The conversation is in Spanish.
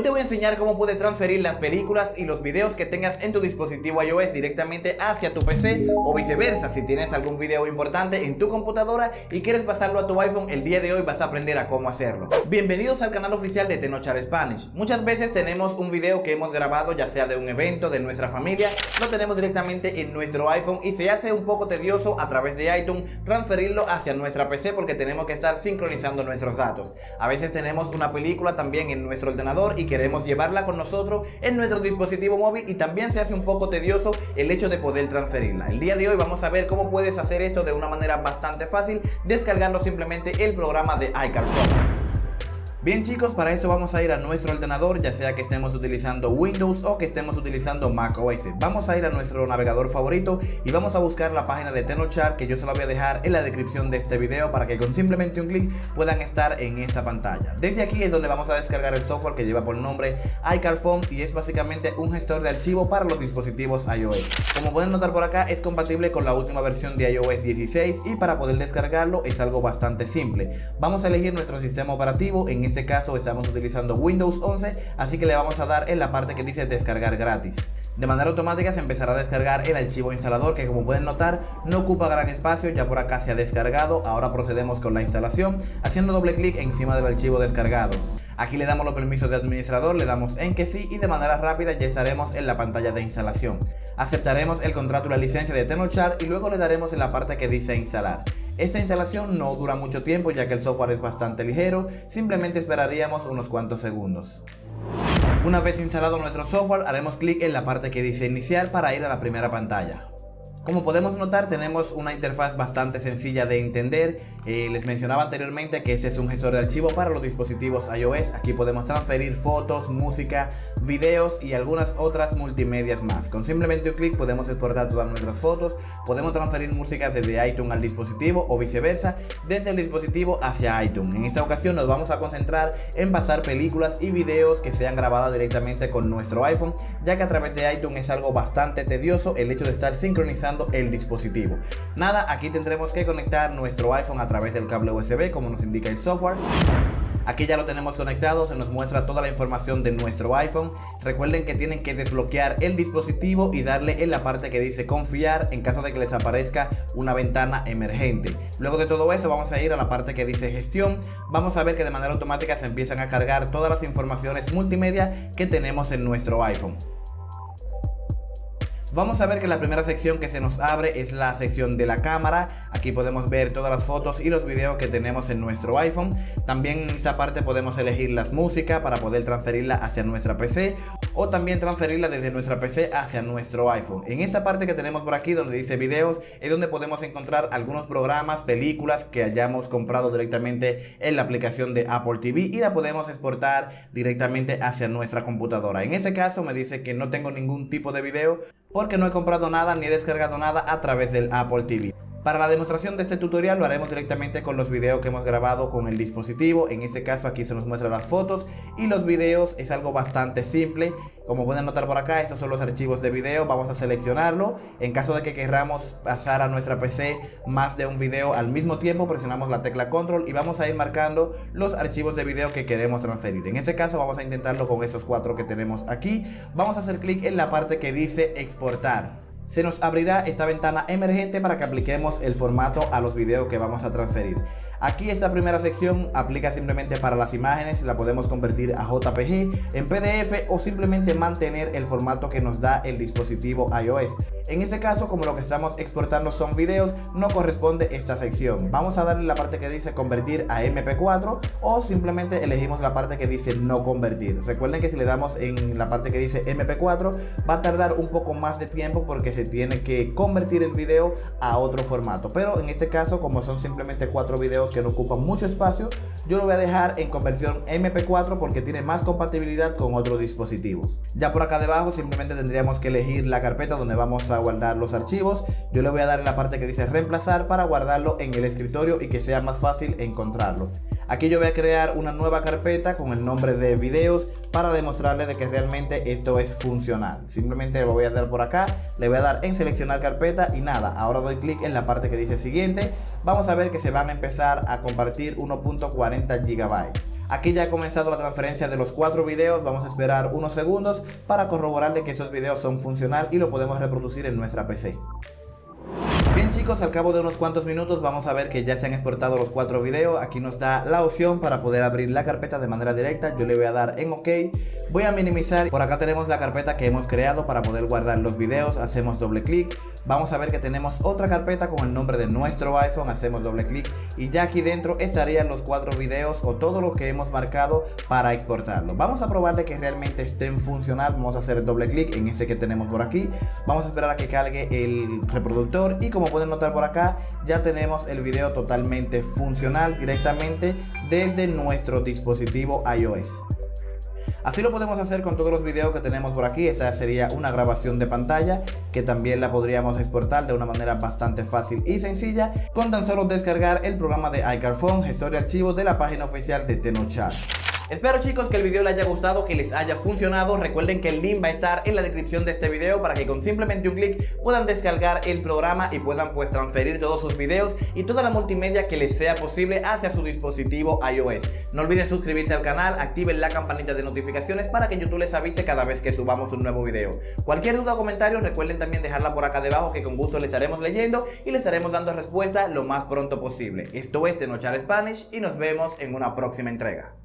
Hoy te voy a enseñar cómo puedes transferir las películas y los videos que tengas en tu dispositivo iOS directamente hacia tu PC o viceversa. Si tienes algún video importante en tu computadora y quieres pasarlo a tu iPhone, el día de hoy vas a aprender a cómo hacerlo. Bienvenidos al canal oficial de Tenochar Spanish. Muchas veces tenemos un video que hemos grabado ya sea de un evento, de nuestra familia, lo tenemos directamente en nuestro iPhone y se hace un poco tedioso a través de iTunes transferirlo hacia nuestra PC porque tenemos que estar sincronizando nuestros datos. A veces tenemos una película también en nuestro ordenador y queremos llevarla con nosotros en nuestro dispositivo móvil y también se hace un poco tedioso el hecho de poder transferirla. El día de hoy vamos a ver cómo puedes hacer esto de una manera bastante fácil descargando simplemente el programa de iCarphone. Bien chicos, para esto vamos a ir a nuestro ordenador, ya sea que estemos utilizando Windows o que estemos utilizando Mac OS. Vamos a ir a nuestro navegador favorito y vamos a buscar la página de Tenochart que yo se la voy a dejar en la descripción de este video para que con simplemente un clic puedan estar en esta pantalla. Desde aquí es donde vamos a descargar el software que lleva por nombre iCarphone y es básicamente un gestor de archivo para los dispositivos iOS. Como pueden notar por acá es compatible con la última versión de iOS 16 y para poder descargarlo es algo bastante simple. Vamos a elegir nuestro sistema operativo en este caso estamos utilizando Windows 11, así que le vamos a dar en la parte que dice descargar gratis. De manera automática se empezará a descargar el archivo instalador que como pueden notar no ocupa gran espacio, ya por acá se ha descargado, ahora procedemos con la instalación haciendo doble clic encima del archivo descargado. Aquí le damos los permisos de administrador, le damos en que sí y de manera rápida ya estaremos en la pantalla de instalación. Aceptaremos el contrato y la licencia de Tenochart y luego le daremos en la parte que dice instalar. Esta instalación no dura mucho tiempo ya que el software es bastante ligero, simplemente esperaríamos unos cuantos segundos. Una vez instalado nuestro software haremos clic en la parte que dice iniciar para ir a la primera pantalla. Como podemos notar tenemos una interfaz bastante sencilla de entender eh, Les mencionaba anteriormente que este es un gestor de archivo para los dispositivos iOS. Aquí podemos transferir fotos, música, videos y algunas otras multimedias más. Con simplemente un clic podemos exportar todas nuestras fotos Podemos transferir música desde iTunes al dispositivo o viceversa Desde el dispositivo hacia iTunes. En esta ocasión nos vamos a concentrar en pasar películas y videos que sean grabadas directamente con nuestro iPhone Ya que a través de iTunes es algo bastante tedioso el hecho de estar sincronizando el dispositivo. Nada, aquí tendremos que conectar nuestro iPhone a través del cable USB como nos indica el software. Aquí ya lo tenemos conectado, se nos muestra toda la información de nuestro iPhone. Recuerden que tienen que desbloquear el dispositivo y darle en la parte que dice confiar en caso de que les aparezca una ventana emergente. Luego de todo esto vamos a ir a la parte que dice gestión. Vamos a ver que de manera automática se empiezan a cargar todas las informaciones multimedia que tenemos en nuestro iPhone. Vamos a ver que la primera sección que se nos abre es la sección de la cámara. Aquí podemos ver todas las fotos y los videos que tenemos en nuestro iPhone. También en esta parte podemos elegir las músicas para poder transferirla hacia nuestra PC o también transferirla desde nuestra PC hacia nuestro iPhone. En esta parte que tenemos por aquí donde dice videos es donde podemos encontrar algunos programas, películas que hayamos comprado directamente en la aplicación de Apple TV y la podemos exportar directamente hacia nuestra computadora. En este caso me dice que no tengo ningún tipo de video porque no he comprado nada ni he descargado nada a través del Apple TV. Para la demostración de este tutorial lo haremos directamente con los videos que hemos grabado con el dispositivo. En este caso aquí se nos muestran las fotos y los videos es algo bastante simple. Como pueden notar por acá, estos son los archivos de video. Vamos a seleccionarlo. En caso de que queramos pasar a nuestra PC más de un video al mismo tiempo, presionamos la tecla control y vamos a ir marcando los archivos de video que queremos transferir. En este caso vamos a intentarlo con esos cuatro que tenemos aquí. Vamos a hacer clic en la parte que dice exportar se nos abrirá esta ventana emergente para que apliquemos el formato a los videos que vamos a transferir. Aquí esta primera sección aplica simplemente para las imágenes, la podemos convertir a JPG, en PDF o simplemente mantener el formato que nos da el dispositivo iOS. En este caso, como lo que estamos exportando son videos, no corresponde esta sección. Vamos a darle la parte que dice convertir a MP4 o simplemente elegimos la parte que dice no convertir. Recuerden que si le damos en la parte que dice MP4 va a tardar un poco más de tiempo porque se tiene que convertir el video a otro formato. Pero en este caso, como son simplemente cuatro videos que no ocupan mucho espacio, yo lo voy a dejar en conversión MP4 porque tiene más compatibilidad con otros dispositivos. Ya por acá debajo simplemente tendríamos que elegir la carpeta donde vamos a guardar los archivos. Yo le voy a dar en la parte que dice reemplazar para guardarlo en el escritorio y que sea más fácil encontrarlo. Aquí yo voy a crear una nueva carpeta con el nombre de videos para demostrarle de que realmente esto es funcional. Simplemente lo voy a dar por acá, le voy a dar en seleccionar carpeta y nada, ahora doy clic en la parte que dice siguiente. Vamos a ver que se van a empezar a compartir 1.40 GB. Aquí ya ha comenzado la transferencia de los cuatro videos, vamos a esperar unos segundos para corroborarle que esos videos son funcional y lo podemos reproducir en nuestra PC. Bien chicos, al cabo de unos cuantos minutos vamos a ver que ya se han exportado los cuatro videos. Aquí nos da la opción para poder abrir la carpeta de manera directa. Yo le voy a dar en OK. Voy a minimizar. Por acá tenemos la carpeta que hemos creado para poder guardar los videos. Hacemos doble clic vamos a ver que tenemos otra carpeta con el nombre de nuestro iPhone, hacemos doble clic y ya aquí dentro estarían los cuatro videos o todo lo que hemos marcado para exportarlo. Vamos a probar de que realmente estén funcional, vamos a hacer doble clic en este que tenemos por aquí, vamos a esperar a que cargue el reproductor y como pueden notar por acá ya tenemos el video totalmente funcional directamente desde nuestro dispositivo iOS. Así lo podemos hacer con todos los videos que tenemos por aquí. Esta sería una grabación de pantalla que también la podríamos exportar de una manera bastante fácil y sencilla con tan solo descargar el programa de iCarphone, gestor de archivos de la página oficial de Tenochar. Espero chicos que el video les haya gustado, que les haya funcionado. Recuerden que el link va a estar en la descripción de este video para que con simplemente un clic puedan descargar el programa y puedan pues transferir todos sus videos y toda la multimedia que les sea posible hacia su dispositivo iOS. No olviden suscribirse al canal, activen la campanita de notificaciones para que YouTube les avise cada vez que subamos un nuevo video. Cualquier duda o comentario recuerden también dejarla por acá debajo que con gusto les estaremos leyendo y les estaremos dando respuesta lo más pronto posible. Esto es Tenochar Spanish y nos vemos en una próxima entrega.